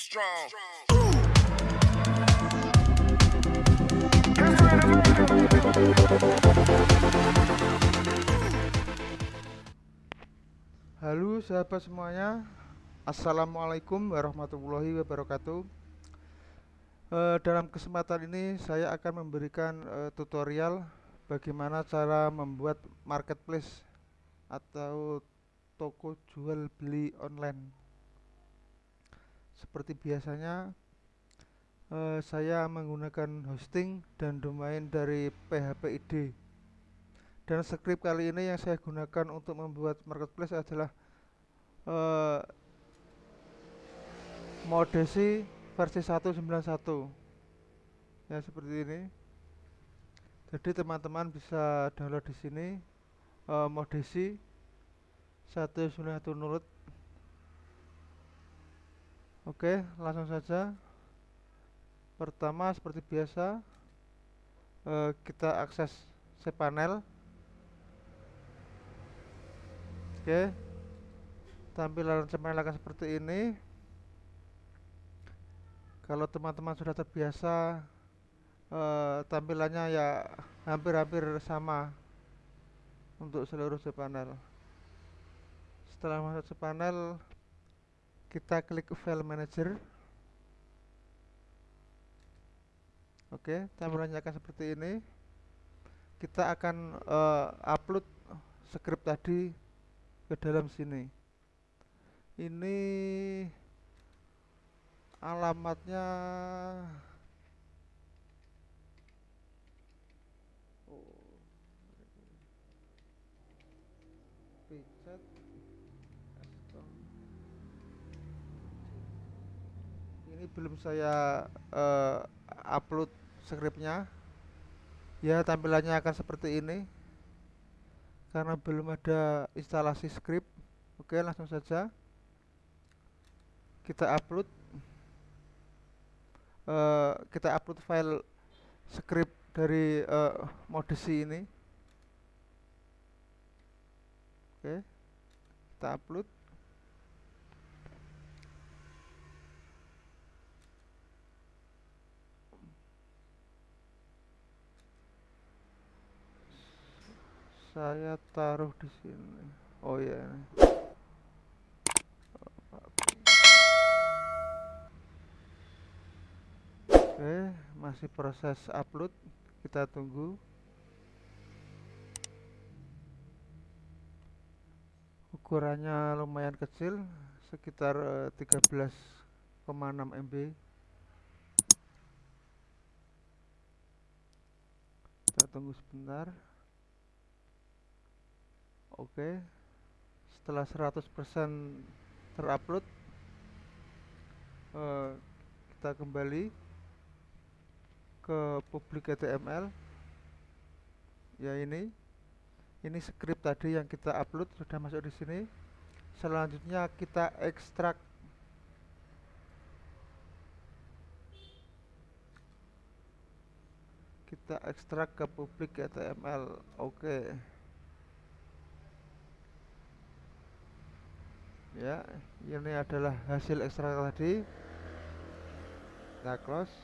strong. Halo sahabat semuanya. Assalamualaikum warahmatullahi wabarakatuh. Eh, Dalam kesempatan ini saya akan memberikan eh, tutorial Bagaimana cara membuat marketplace Atau toko jual beli online Seperti biasanya eh, Saya menggunakan hosting dan domain dari PHPID dan script kali ini yang saya gunakan untuk membuat marketplace adalah uh, Modesi versi 191 ya seperti ini. Jadi teman-teman bisa download di sini uh, Modesi 191 nurut oke langsung saja pertama seperti biasa uh, kita akses cPanel Oke. Tampilan cemel akan seperti ini. Kalau teman-teman sudah terbiasa eh, tampilannya ya hampir-hampir sama untuk seluruh cPanel. Setelah masuk cPanel, kita klik File Manager. Oke, tampilannya akan seperti ini. Kita akan uh, upload script tadi ke dalam sini ini alamatnya ini belum saya uh, upload scriptnya. Ya tampilannya akan seperti ini. Karena belum ada instalasi script. Oke langsung saja. Kita upload. Uh, kita upload file script dari uh, modesi ini. Oke kita upload saya taruh di sini. Oh ya ini. oke masih proses upload. Kita tunggu. Ukurannya lumayan kecil sekitar 13,6 eh, MB kita tunggu sebentar Oke. Setelah 100% terupload uh, kita kembali ke public HTML. Ya ini. Ini script tadi yang kita upload sudah masuk di sini. Selanjutnya kita ekstrak kita ekstrak ke public HTML. Oke. Okay. Ya ini adalah hasil ekstrak tadi. Kita close.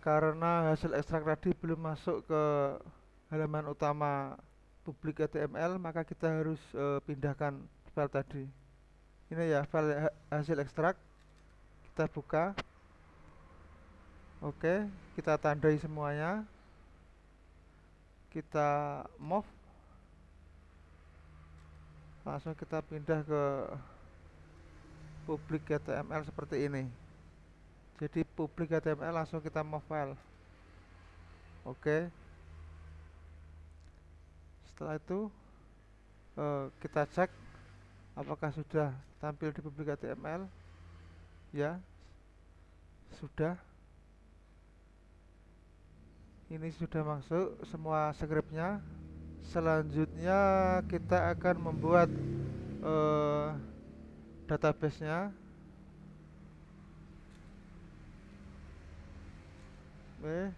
Karena hasil ekstrak tadi belum masuk ke halaman utama publik HTML maka kita harus uh, pindahkan file tadi. Ini ya file hasil ekstrak. Kita buka. Oke kita tandai semuanya. Kita move langsung kita pindah ke publik HTML seperti ini. Jadi publik HTML langsung kita mau file oke. Setelah itu uh, kita cek apakah sudah tampil di publik HTML ya sudah. Ini sudah masuk semua scriptnya selanjutnya kita akan membuat uh, databasenya. Oke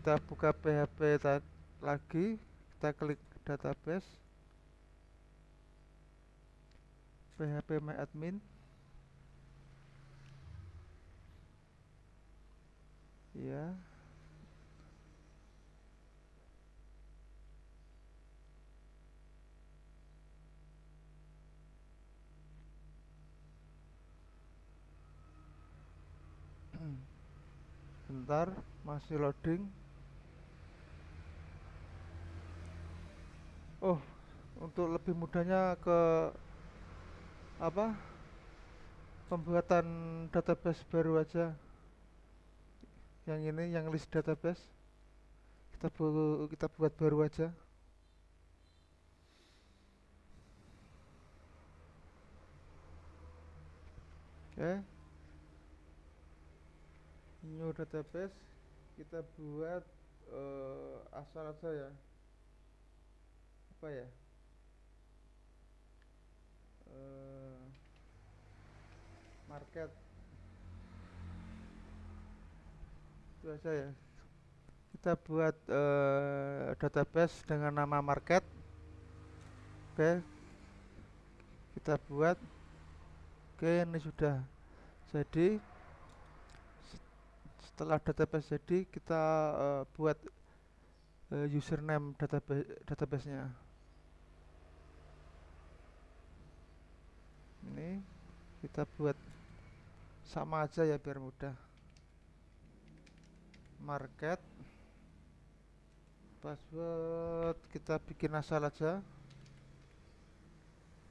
kita buka PHP lagi. Kita klik database. phpMyAdmin ya bentar masih loading. Oh untuk lebih mudahnya ke apa? Pembuatan database baru aja. Yang ini yang list database. Kita bu kita buat baru aja. Oke. okay. New database kita buat uh, asal aja ya. Apa ya? Uh, market. Itu aja ya. Kita buat uh, database dengan nama market. Oke. Kita buat. Oke ini sudah jadi setelah database jadi kita uh, buat uh, username database databasenya. Ini kita buat sama aja ya biar mudah. Market password kita bikin asal aja.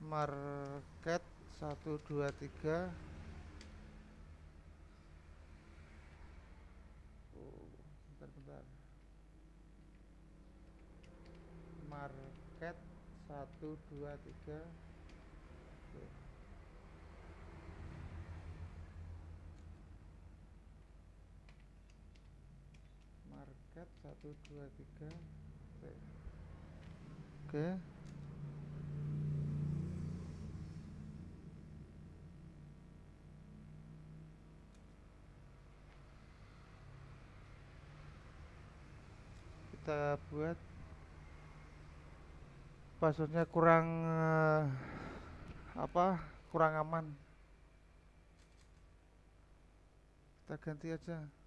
Market 123 market 123 market satu dua tiga. Oke oke. Kita buat passwordnya kurang uh, apa kurang aman. Kita ganti aja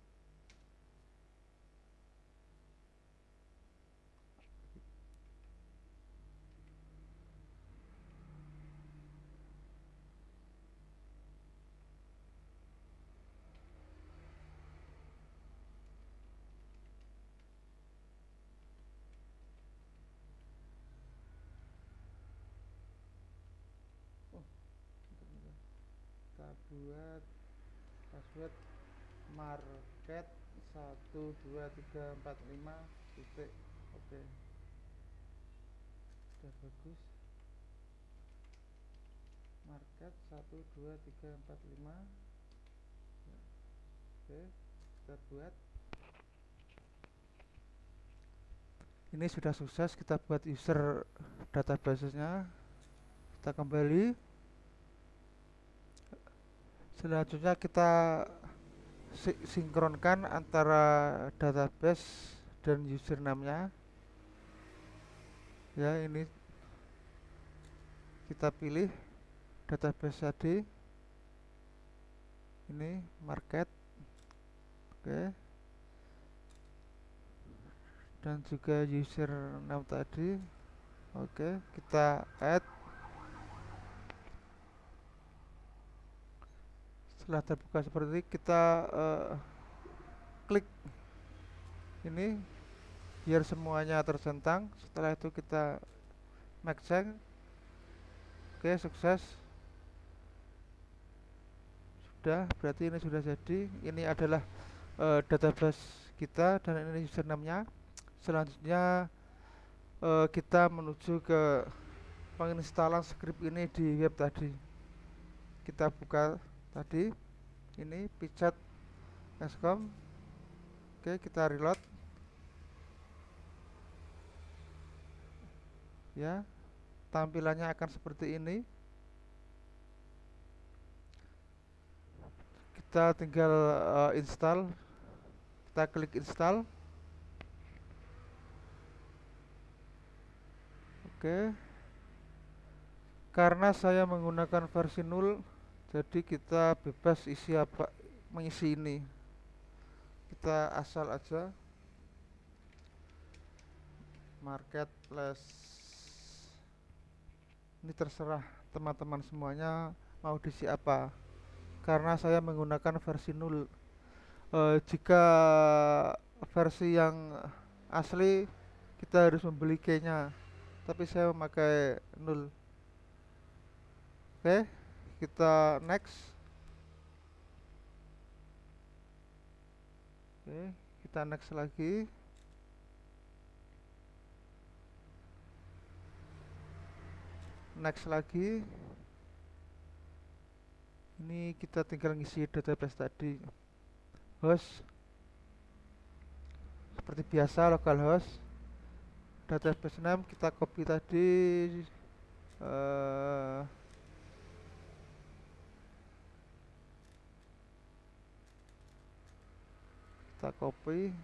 buat password market 12345 titik. Oke. Sudah bagus. Market 12345 ya. oke kita buat. Ini sudah sukses kita buat user database-nya kita kembali selanjutnya kita sinkronkan antara database dan username-nya. Ya ini kita pilih database tadi. Ini market. Oke. Dan juga username tadi. Oke kita add setelah terbuka seperti ini kita uh, klik ini biar semuanya tercentang setelah itu kita make check oke sukses. Sudah berarti ini sudah jadi. Ini adalah uh, database kita dan ini username-nya. Selanjutnya uh, kita menuju ke penginstalan script ini di web tadi. Kita buka tadi ini pijat escom oke kita reload. Ya tampilannya akan seperti ini. Kita tinggal uh, install. Kita klik install. Oke. Karena saya menggunakan versi 0 jadi kita bebas isi apa mengisi ini. Kita asal aja. Marketplace. Ini terserah teman-teman semuanya mau diisi apa. Karena saya menggunakan versi 0 e, jika versi yang asli kita harus membeli keynya tapi saya memakai 0 oke kita next. Oke kita next lagi. Next lagi. Ini kita tinggal ngisi database tadi. Host. Seperti biasa localhost database name kita copy tadi uh, kita copy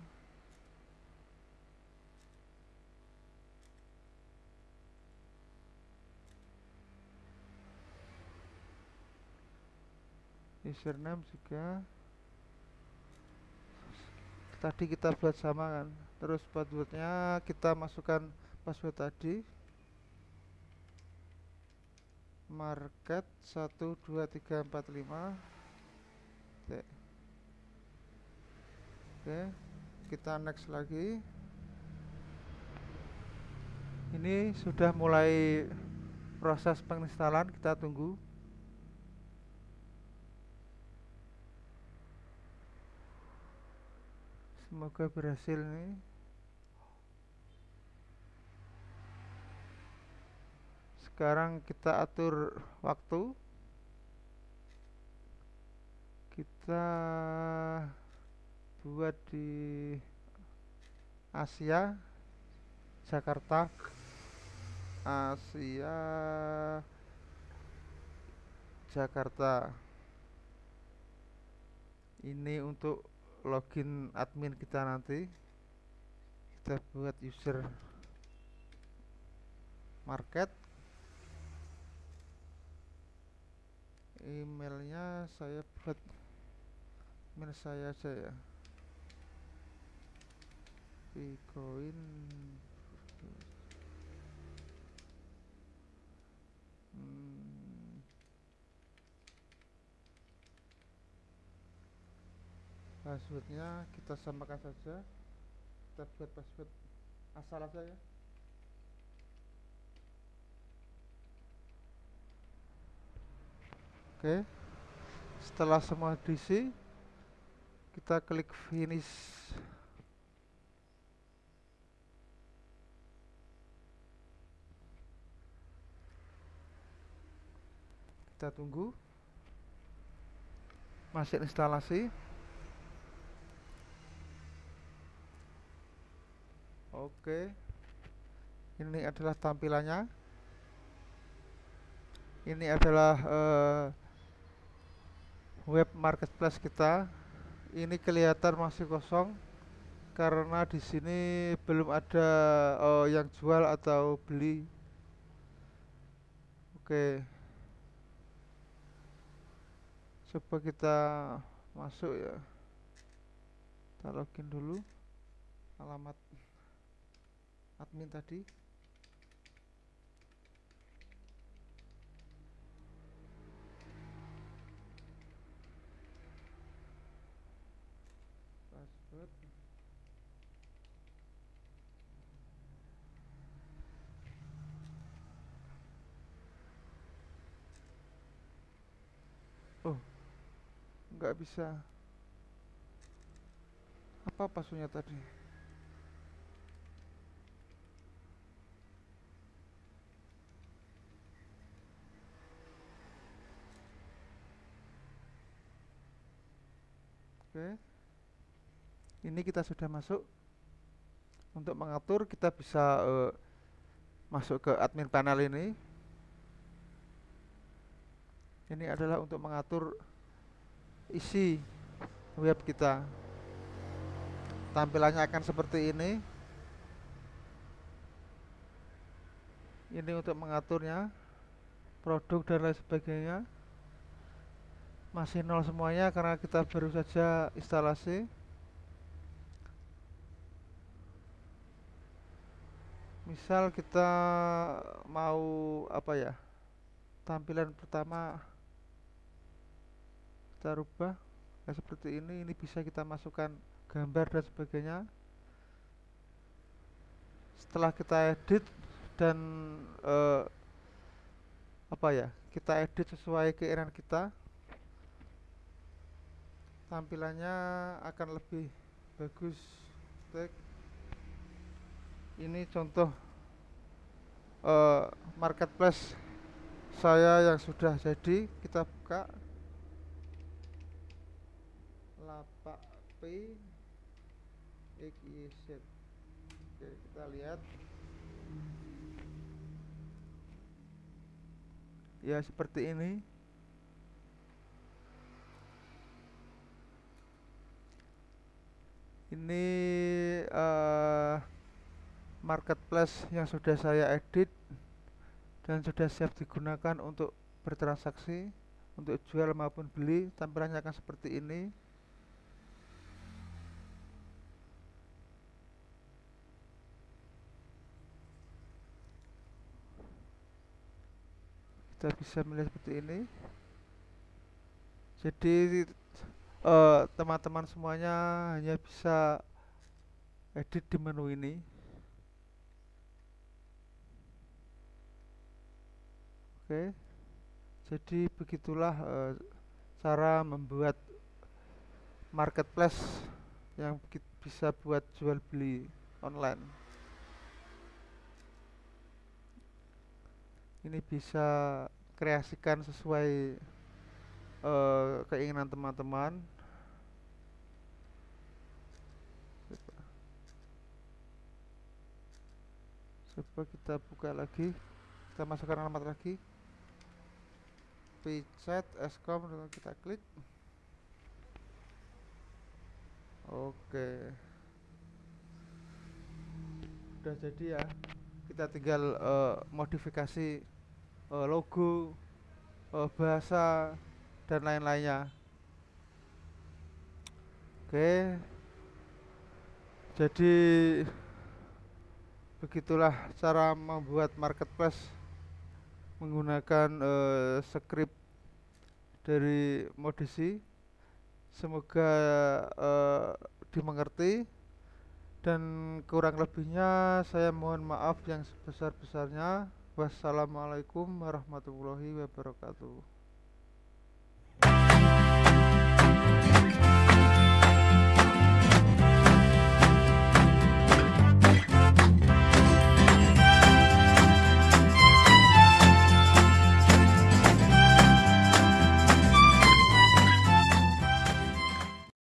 username juga. Tadi kita buat sama kan. Terus passwordnya kita masukkan password tadi. Market 12345 oke oke kita next lagi. Ini sudah mulai proses penginstalan kita tunggu. Semoga berhasil nih sekarang kita atur waktu. Kita buat di Asia Jakarta Asia Jakarta. Ini untuk login admin kita nanti. Kita buat user market. Emailnya saya buat email saya aja ya bitcoin passwordnya kita samakan saja. Kita buat password asal aja ya. Oke. Setelah semua diisi kita klik finish kita tunggu masih instalasi Oke. Ini adalah tampilannya. Ini adalah uh, web marketplace kita. Ini kelihatan masih kosong karena di sini belum ada uh, yang jual atau beli. Oke. Coba kita masuk ya. Kita login dulu. Alamat admin tadi password oh nggak bisa apa passwordnya tadi Oke. Ini kita sudah masuk. Untuk mengatur kita bisa uh, masuk ke admin panel ini. Ini adalah untuk mengatur isi web kita. Tampilannya akan seperti ini. Ini untuk mengaturnya produk dan lain sebagainya masih nol semuanya karena kita baru saja instalasi misal kita mau apa ya tampilan pertama kita rubah ya seperti ini ini bisa kita masukkan gambar dan sebagainya. Setelah kita edit dan uh, apa ya kita edit sesuai keinginan kita tampilannya akan lebih bagus. Ini contoh uh, marketplace saya yang sudah jadi kita buka lapak P. XYZ oke kita lihat. Ya seperti ini. Ini uh, marketplace yang sudah saya edit dan sudah siap digunakan untuk bertransaksi untuk jual maupun beli. Tampilannya akan seperti ini kita bisa melihat seperti ini. Jadi eh, teman-teman uh, semuanya hanya bisa edit di menu ini. Oke. Jadi begitulah uh, cara membuat marketplace yang bisa buat jual beli online ini bisa kreasikan sesuai uh, keinginan teman-teman. Coba kita buka lagi. Kita masukkan alamat lagi. Pchat escom kita klik. Oke. Udah jadi ya kita tinggal uh, modifikasi uh, logo uh, bahasa dan lain-lainnya. Oke. Jadi begitulah cara membuat marketplace menggunakan uh, script dari modisi. Semoga uh, dimengerti dan kurang lebihnya saya mohon maaf yang sebesar-besarnya. Wassalamualaikum warahmatullahi wabarakatuh